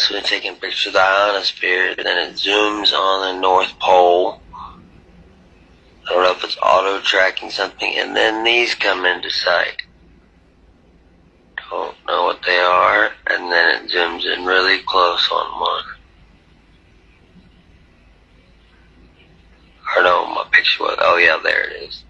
So we're taking pictures of the ionosphere, then it zooms on the North Pole. I don't know if it's auto tracking something, and then these come into sight. Don't know what they are, and then it zooms in really close on one. i don't no, my picture was, oh yeah, there it is.